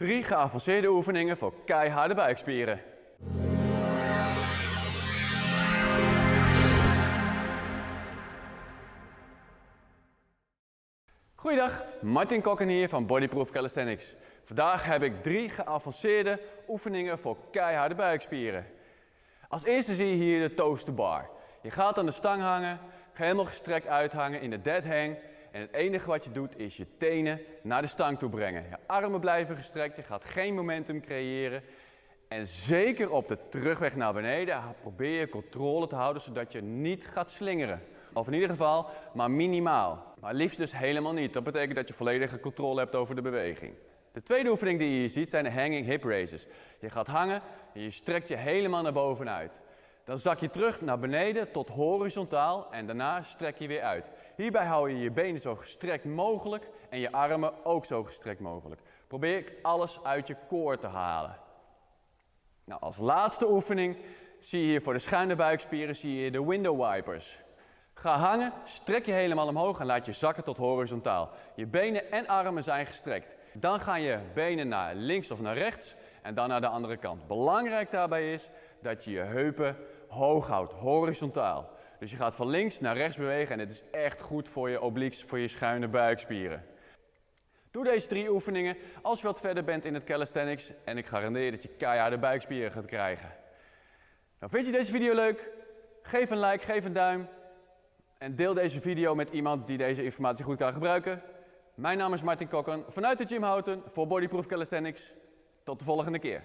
Drie geavanceerde oefeningen voor keiharde buikspieren. Goeiedag, Martin Kokken hier van Bodyproof Calisthenics. Vandaag heb ik drie geavanceerde oefeningen voor keiharde buikspieren. Als eerste zie je hier de toast to bar. Je gaat aan de stang hangen, helemaal gestrekt uithangen in de dead hang. En het enige wat je doet is je tenen naar de stang toe brengen. Je armen blijven gestrekt, je gaat geen momentum creëren. En zeker op de terugweg naar beneden probeer je controle te houden zodat je niet gaat slingeren. Of in ieder geval maar minimaal. Maar liefst dus helemaal niet. Dat betekent dat je volledige controle hebt over de beweging. De tweede oefening die je hier ziet zijn de hanging hip raises. Je gaat hangen en je strekt je helemaal naar bovenuit. Dan zak je terug naar beneden tot horizontaal en daarna strek je weer uit. Hierbij hou je je benen zo gestrekt mogelijk en je armen ook zo gestrekt mogelijk. Probeer alles uit je koor te halen. Nou, als laatste oefening zie je hier voor de schuine buikspieren zie je de window wipers. Ga hangen, strek je helemaal omhoog en laat je zakken tot horizontaal. Je benen en armen zijn gestrekt. Dan gaan je benen naar links of naar rechts en dan naar de andere kant. Belangrijk daarbij is dat je je heupen hoog houdt, horizontaal. Dus je gaat van links naar rechts bewegen en het is echt goed voor je obliques, voor je schuine buikspieren. Doe deze drie oefeningen als je wat verder bent in het calisthenics en ik garandeer dat je keiharde buikspieren gaat krijgen. Nou, vind je deze video leuk? Geef een like, geef een duim en deel deze video met iemand die deze informatie goed kan gebruiken. Mijn naam is Martin Kokken vanuit de Gym Houten voor Bodyproof Calisthenics. Tot de volgende keer.